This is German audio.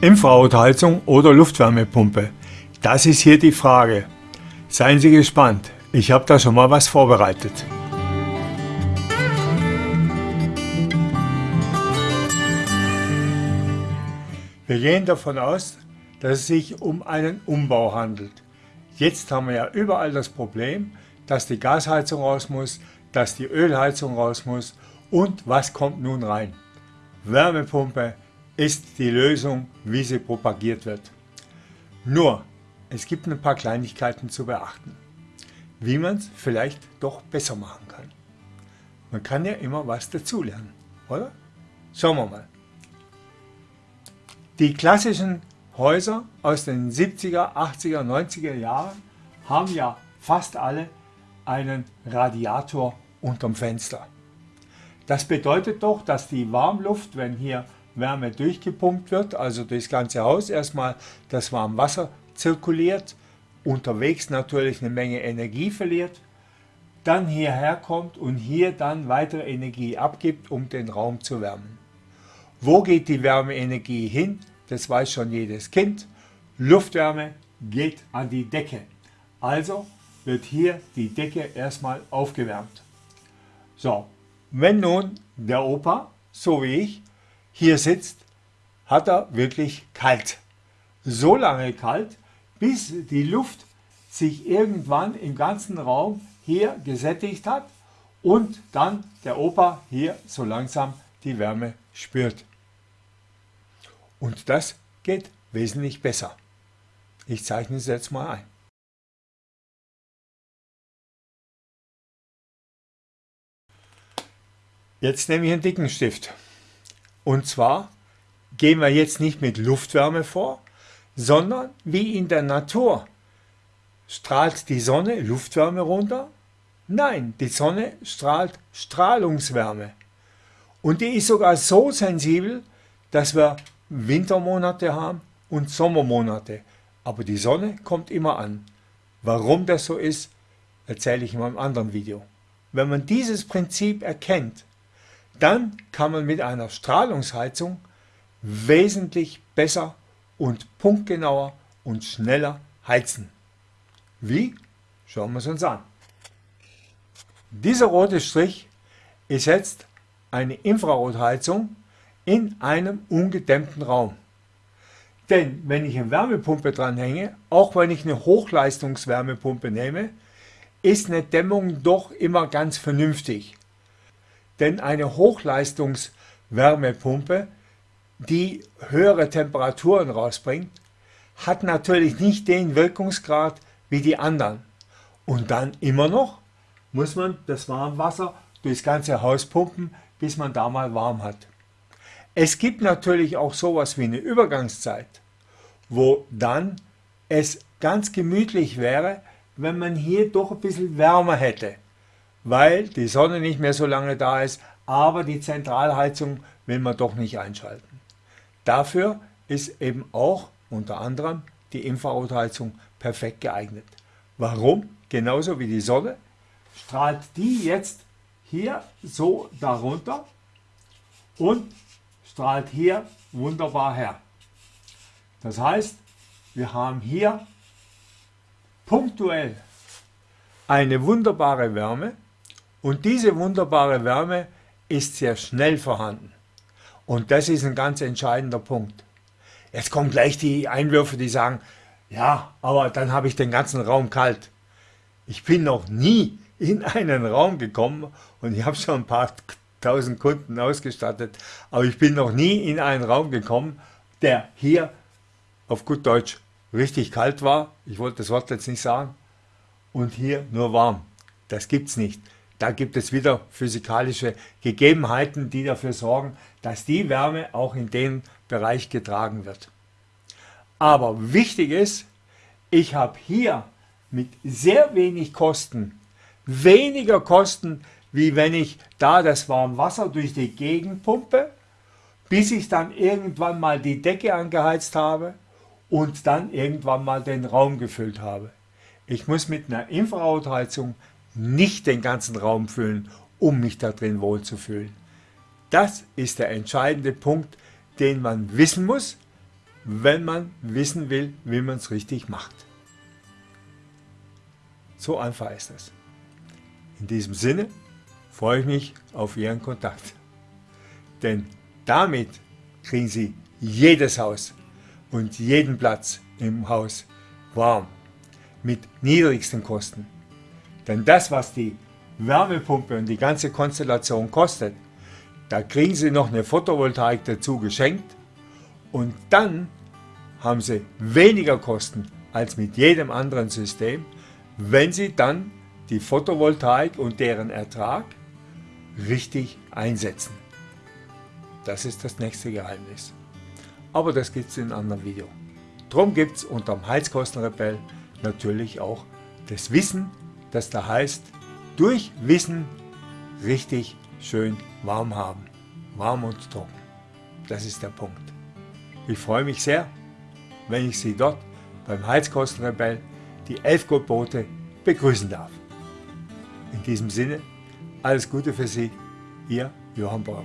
Infrarotheizung oder Luftwärmepumpe? Das ist hier die Frage. Seien Sie gespannt, ich habe da schon mal was vorbereitet. Wir gehen davon aus, dass es sich um einen Umbau handelt. Jetzt haben wir ja überall das Problem, dass die Gasheizung raus muss, dass die Ölheizung raus muss und was kommt nun rein? Wärmepumpe ist die Lösung, wie sie propagiert wird. Nur, es gibt ein paar Kleinigkeiten zu beachten, wie man es vielleicht doch besser machen kann. Man kann ja immer was dazulernen, oder? Schauen wir mal. Die klassischen Häuser aus den 70er, 80er, 90er Jahren haben ja fast alle einen Radiator unterm Fenster. Das bedeutet doch, dass die Warmluft, wenn hier Wärme durchgepumpt wird, also durchs ganze Haus erstmal das Warmwasser zirkuliert, unterwegs natürlich eine Menge Energie verliert, dann hierher kommt und hier dann weitere Energie abgibt, um den Raum zu wärmen. Wo geht die Wärmeenergie hin? das weiß schon jedes Kind, Luftwärme geht an die Decke. Also wird hier die Decke erstmal aufgewärmt. So, wenn nun der Opa, so wie ich, hier sitzt, hat er wirklich kalt. So lange kalt, bis die Luft sich irgendwann im ganzen Raum hier gesättigt hat und dann der Opa hier so langsam die Wärme spürt. Und das geht wesentlich besser. Ich zeichne es jetzt mal ein. Jetzt nehme ich einen dicken Stift. Und zwar gehen wir jetzt nicht mit Luftwärme vor, sondern wie in der Natur. Strahlt die Sonne Luftwärme runter? Nein, die Sonne strahlt Strahlungswärme. Und die ist sogar so sensibel, dass wir Wintermonate haben und Sommermonate, aber die Sonne kommt immer an. Warum das so ist, erzähle ich in meinem anderen Video. Wenn man dieses Prinzip erkennt, dann kann man mit einer Strahlungsheizung wesentlich besser und punktgenauer und schneller heizen. Wie? Schauen wir es uns an. Dieser rote Strich ist jetzt eine Infrarotheizung in einem ungedämmten Raum. Denn wenn ich eine Wärmepumpe dranhänge, auch wenn ich eine Hochleistungswärmepumpe nehme, ist eine Dämmung doch immer ganz vernünftig. Denn eine Hochleistungswärmepumpe, die höhere Temperaturen rausbringt, hat natürlich nicht den Wirkungsgrad wie die anderen. Und dann immer noch muss man das Warmwasser durchs ganze Haus pumpen, bis man da mal warm hat. Es gibt natürlich auch sowas wie eine Übergangszeit, wo dann es ganz gemütlich wäre, wenn man hier doch ein bisschen wärmer hätte, weil die Sonne nicht mehr so lange da ist, aber die Zentralheizung will man doch nicht einschalten. Dafür ist eben auch unter anderem die Infrarotheizung perfekt geeignet. Warum? Genauso wie die Sonne strahlt die jetzt hier so darunter und strahlt hier wunderbar her. Das heißt, wir haben hier punktuell eine wunderbare Wärme und diese wunderbare Wärme ist sehr schnell vorhanden. Und das ist ein ganz entscheidender Punkt. Jetzt kommen gleich die Einwürfe, die sagen, ja, aber dann habe ich den ganzen Raum kalt. Ich bin noch nie in einen Raum gekommen und ich habe schon ein paar 1000 Kunden ausgestattet, aber ich bin noch nie in einen Raum gekommen, der hier auf gut Deutsch richtig kalt war, ich wollte das Wort jetzt nicht sagen, und hier nur warm. Das gibt es nicht. Da gibt es wieder physikalische Gegebenheiten, die dafür sorgen, dass die Wärme auch in den Bereich getragen wird. Aber wichtig ist, ich habe hier mit sehr wenig Kosten, weniger Kosten wie wenn ich da das Warmwasser durch die Gegend pumpe, bis ich dann irgendwann mal die Decke angeheizt habe und dann irgendwann mal den Raum gefüllt habe. Ich muss mit einer Infrarotheizung nicht den ganzen Raum füllen, um mich da drin wohlzufühlen. Das ist der entscheidende Punkt, den man wissen muss, wenn man wissen will, wie man es richtig macht. So einfach ist es. In diesem Sinne freue ich mich auf Ihren Kontakt. Denn damit kriegen Sie jedes Haus und jeden Platz im Haus warm mit niedrigsten Kosten. Denn das, was die Wärmepumpe und die ganze Konstellation kostet, da kriegen Sie noch eine Photovoltaik dazu geschenkt und dann haben Sie weniger Kosten als mit jedem anderen System, wenn Sie dann die Photovoltaik und deren Ertrag richtig einsetzen. Das ist das nächste Geheimnis. Aber das gibt es in einem anderen Video. Drum gibt es unter dem Heizkostenrebell natürlich auch das Wissen, das da heißt, durch Wissen richtig schön warm haben. Warm und trocken. Das ist der Punkt. Ich freue mich sehr, wenn ich Sie dort beim Heizkostenrebell die 11 Gebote begrüßen darf. In diesem Sinne, alles Gute für Sie, Ihr Johann Bauer.